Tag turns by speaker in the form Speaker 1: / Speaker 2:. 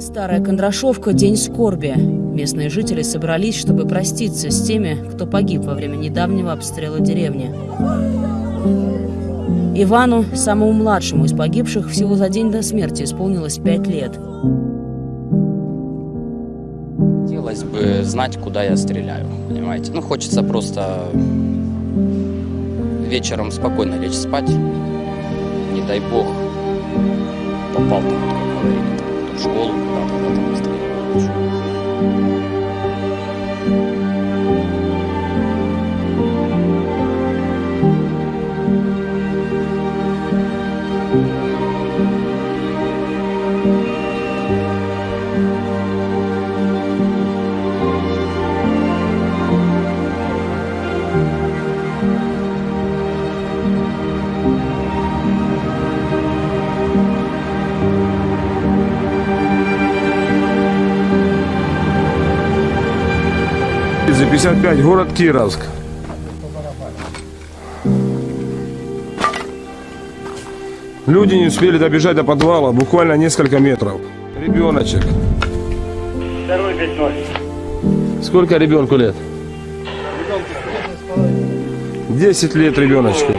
Speaker 1: Старая Кондрашовка – день скорби. Местные жители собрались, чтобы проститься с теми, кто погиб во время недавнего обстрела деревни. Ивану, самому младшему из погибших, всего за день до смерти исполнилось пять лет.
Speaker 2: Хотелось бы знать, куда я стреляю, понимаете? Ну, хочется просто вечером спокойно лечь спать. Не дай бог, попал там, как говорили, в школу куда-то, да, там
Speaker 3: 55, город Кировск. Люди не успели добежать до подвала, буквально несколько метров. Ребеночек.
Speaker 4: Второй 5-0.
Speaker 3: Сколько ребенку лет? 10 лет ребеночку.